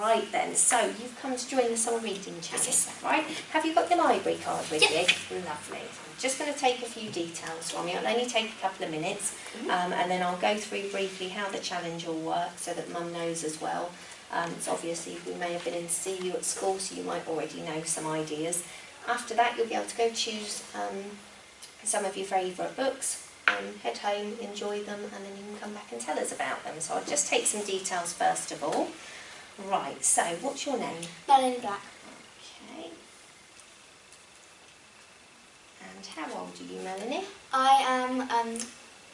Right then, so you've come to join the summer reading challenge, is right? Have you got your library card with you? Lovely. I'm just going to take a few details from you. It'll only take a couple of minutes um, and then I'll go through briefly how the challenge will work so that mum knows as well. Um, so obviously we may have been in to see you at school so you might already know some ideas. After that you'll be able to go choose um, some of your favourite books um, head home, enjoy them, and then you can come back and tell us about them. So I'll just take some details first of all. Right, so what's your name? Melanie Black. Okay. And how old are you, Melanie? I am um,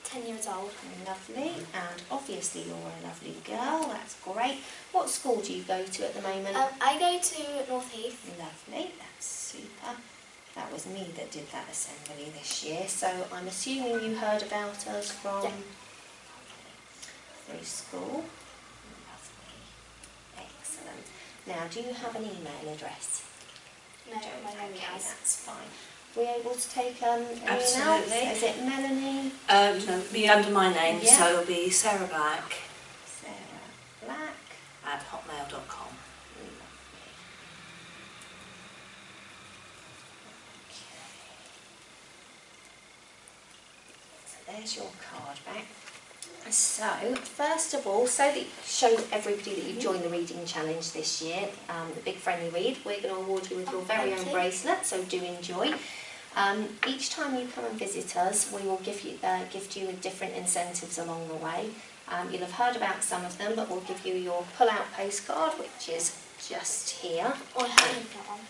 10 years old. Lovely, and obviously you're a lovely girl, that's great. What school do you go to at the moment? Um, I go to North Heath. Lovely, that's super. That was me that did that assembly this year, so I'm assuming you heard about us from Yeah. through school. Lovely, excellent. Now, do you have an email address? No, my name okay, is. that's fine. We able to take um, anyone else? Absolutely. Is it Melanie, Um, no, be under my name, Yeah. so it'll be Sarah Black Sarah Black? at hotmail.com. So there's your card back. So, first of all, so that you show everybody that you've joined the reading challenge this year, um, the Big Friendly Read, we're going to award you with your Oh, very own bracelet, so do enjoy. Um, each time you come and visit us, we will give you uh, gift you with different incentives along the way. Um, you'll have heard about some of them, but we'll give you your pull-out postcard, which is just here. Oh, I haven't one.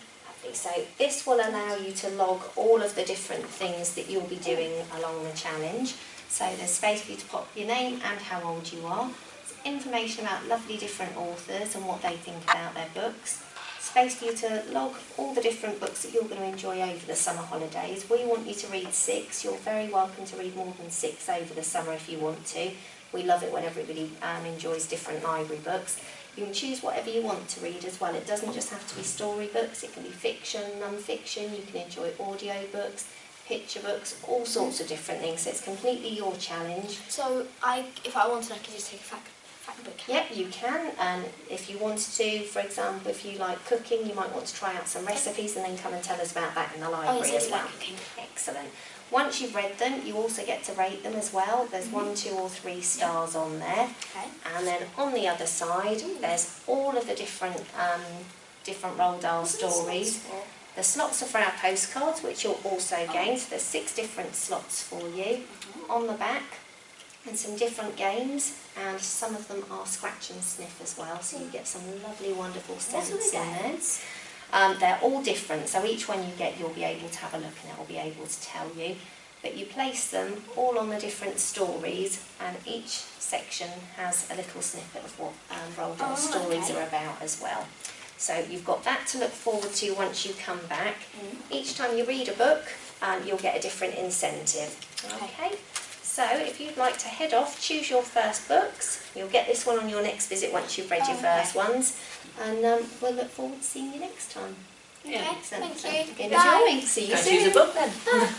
So this will allow you to log all of the different things that you'll be doing along the challenge. So there's space for you to pop your name and how old you are. Information about lovely different authors and what they think about their books. Space for you to log all the different books that you're going to enjoy over the summer holidays. We want you to read six. You're very welcome to read more than six over the summer if you want to. We love it when everybody um, enjoys different library books. You can choose whatever you want to read as well. It doesn't just have to be storybooks, it can be fiction, non-fiction, you can enjoy audio books, picture books, all sorts of different things. So it's completely your challenge. So, I, if I wanted, I could just take a fact, fact book. Yep, you can. And if you wanted to, for example, if you like cooking, you might want to try out some recipes and then come and tell us about that in the Oh, library I as well. like cooking. Excellent. Once you've read them, you also get to rate them as well. There's Mm-hmm. one, two or three stars on there. Okay. And then on the other side, there's all of the different um, different Roald Dahl stories. The slots are for our postcards, which you'll also gain. So there's six different slots for you on the back, and some different games. And some of them are scratch and sniff as well. So you get some lovely, wonderful scents in there. Um, they're all different, so each one you get, you'll be able to have a look and it will be able to tell you. But you place them all on the different stories, and each section has a little snippet of what um, Roald Dahl Oh, stories okay. are about as well. So you've got that to look forward to once you come back. Mm. Each time you read a book, um, you'll get a different incentive. Okay. Okay. So if you'd like to head off, choose your first books. You'll get this one on your next visit once you've read your Oh, first okay. ones, and um, we'll look forward to seeing you next time. Okay, Excellent. thank you. Enjoy. Bye. See you Go soon. choose a book then.